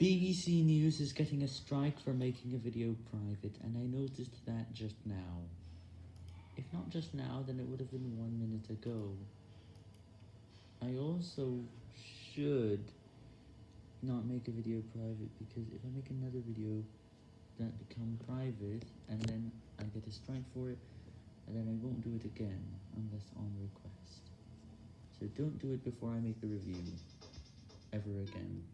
BBC News is getting a strike for making a video private, and I noticed that just now. If not just now, then it would have been one minute ago. I also should not make a video private, because if I make another video that become private, and then I get a strike for it, and then I won't do it again, unless on request. So don't do it before I make the review, ever again.